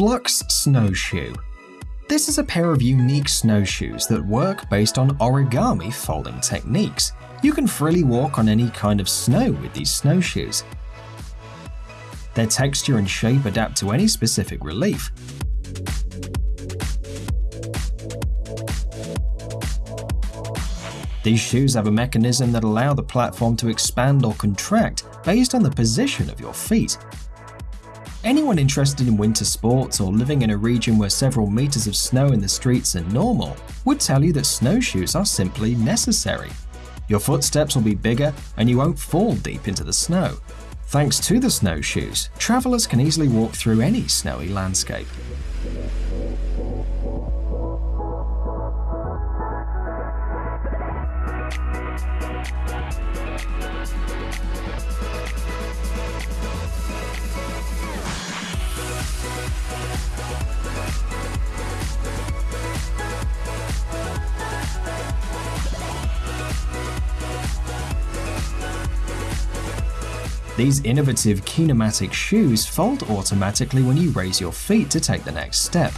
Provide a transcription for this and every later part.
Flux Snowshoe. This is a pair of unique snowshoes that work based on origami folding techniques. You can freely walk on any kind of snow with these snowshoes. Their texture and shape adapt to any specific relief. These shoes have a mechanism that allow the platform to expand or contract based on the position of your feet. Anyone interested in winter sports or living in a region where several meters of snow in the streets are normal would tell you that snowshoes are simply necessary. Your footsteps will be bigger and you won't fall deep into the snow. Thanks to the snowshoes, travelers can easily walk through any snowy landscape. These innovative kinematic shoes fold automatically when you raise your feet to take the next step.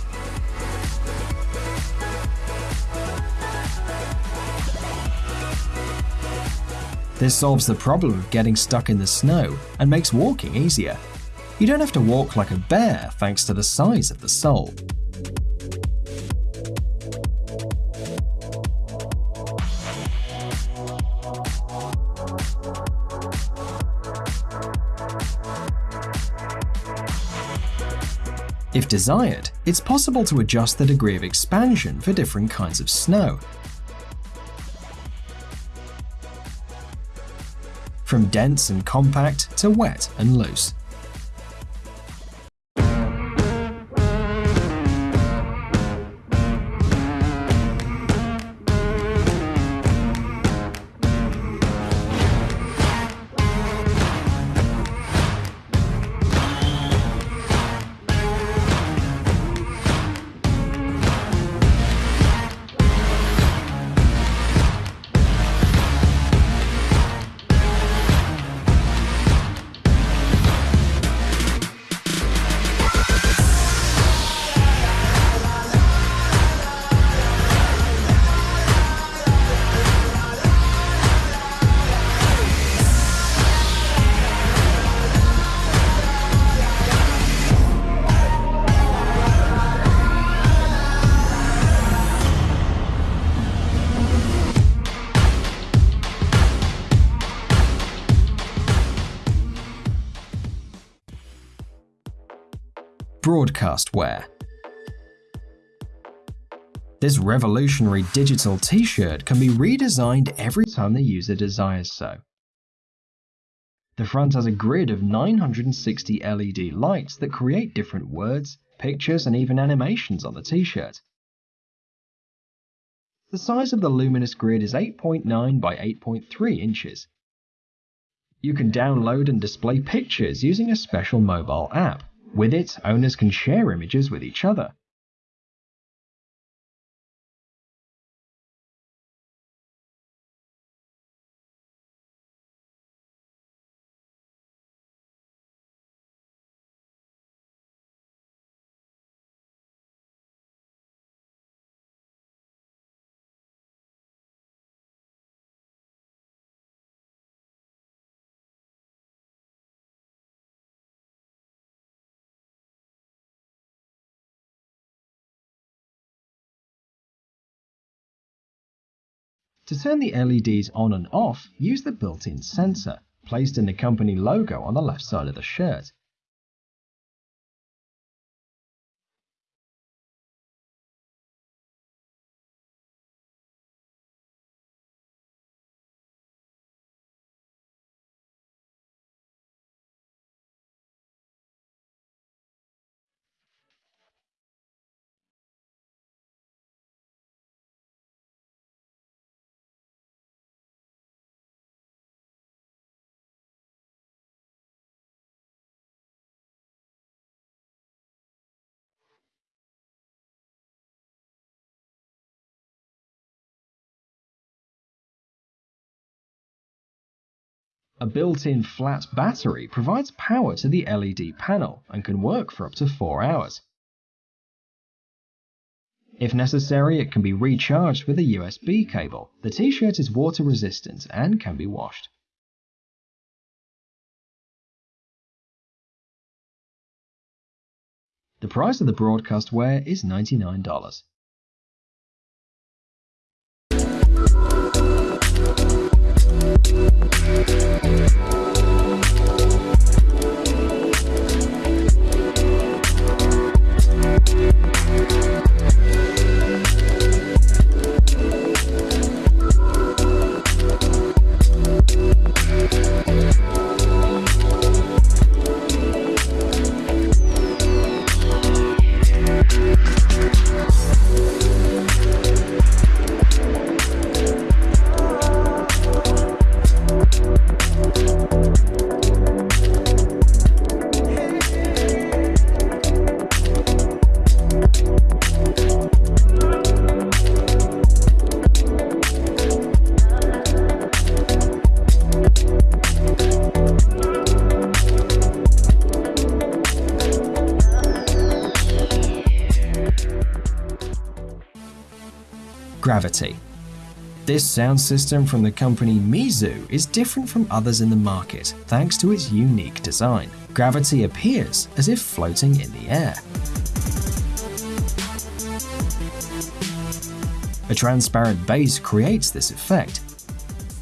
This solves the problem of getting stuck in the snow and makes walking easier. You don't have to walk like a bear thanks to the size of the sole. If desired, it's possible to adjust the degree of expansion for different kinds of snow. From dense and compact to wet and loose. Broadcast wear. This revolutionary digital t-shirt can be redesigned every time the user desires so. The front has a grid of 960 LED lights that create different words, pictures, and even animations on the t-shirt. The size of the luminous grid is 8.9 by 8.3 inches. You can download and display pictures using a special mobile app. With it, owners can share images with each other. To turn the LEDs on and off, use the built-in sensor, placed in the company logo on the left side of the shirt. A built-in flat battery provides power to the LED panel and can work for up to 4 hours. If necessary, it can be recharged with a USB cable. The t-shirt is water resistant and can be washed. The price of the broadcast wear is $99. Gravity. This sound system from the company Meizu is different from others in the market thanks to its unique design. Gravity appears as if floating in the air. A transparent base creates this effect.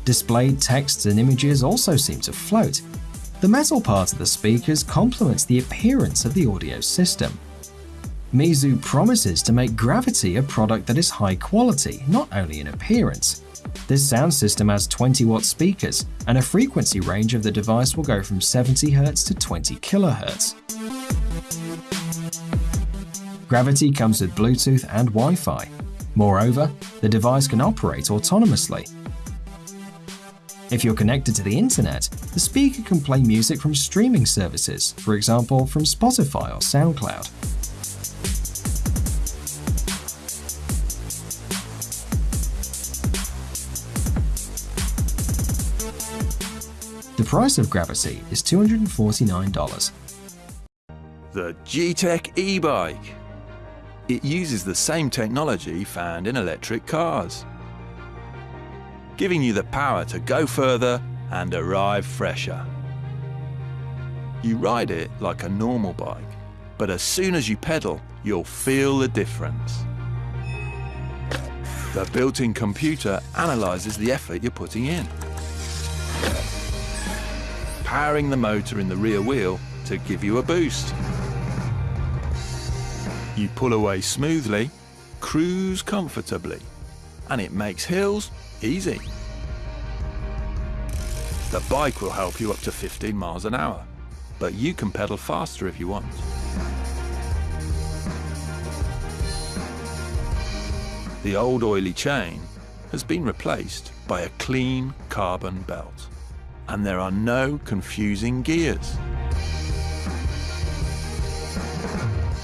Displayed texts and images also seem to float. The metal part of the speakers complements the appearance of the audio system. Meizu promises to make Gravity a product that is high quality, not only in appearance. This sound system has 20 watt speakers, and a frequency range of the device will go from 70Hz to 20 kHz. Gravity comes with Bluetooth and Wi-Fi. Moreover, the device can operate autonomously. If you're connected to the internet, the speaker can play music from streaming services, for example from Spotify or SoundCloud. The price of Gravity is $249. The G-Tech e-bike. It uses the same technology found in electric cars, giving you the power to go further and arrive fresher. You ride it like a normal bike, but as soon as you pedal, you'll feel the difference. The built-in computer analyzes the effort you're putting in powering the motor in the rear wheel to give you a boost. You pull away smoothly, cruise comfortably, and it makes hills easy. The bike will help you up to 15 miles an hour, but you can pedal faster if you want. The old oily chain has been replaced by a clean carbon belt and there are no confusing gears.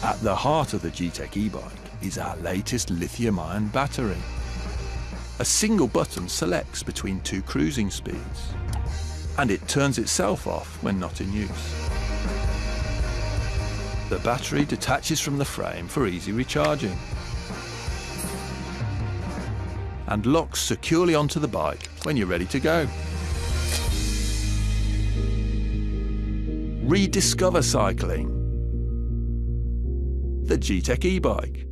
At the heart of the G-Tech e-bike is our latest lithium-ion battery. A single button selects between two cruising speeds, and it turns itself off when not in use. The battery detaches from the frame for easy recharging and locks securely onto the bike when you're ready to go. Rediscover cycling. The G-Tech e-bike.